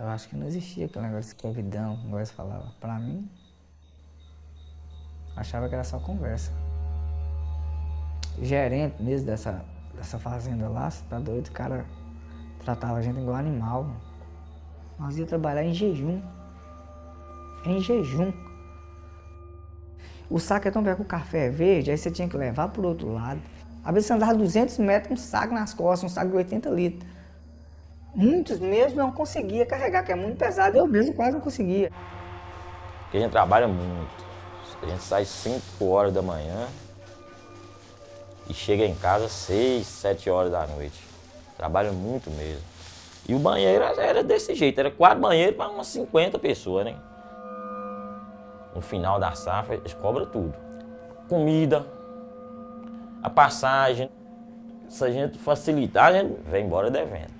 Eu acho que não existia aquele negócio de escravidão, como você falava. Pra mim, achava que era só conversa. Gerente mesmo dessa, dessa fazenda lá, você tá doido? O cara tratava a gente igual animal. Nós ia trabalhar em jejum. Em jejum. O saco é tão velho que o café é verde, aí você tinha que levar pro outro lado. Às vezes você andava 200 metros com um saco nas costas, um saco de 80 litros. Muitos mesmo não conseguia carregar, que é muito pesado. Eu mesmo quase não conseguia. Porque a gente trabalha muito. A gente sai 5 horas da manhã e chega em casa 6, 7 horas da noite. Trabalha muito mesmo. E o banheiro era desse jeito, era quatro banheiros para umas 50 pessoas, né? No final da safra, eles cobram tudo. Comida, a passagem. Se a gente facilitar, a gente vem embora devendo.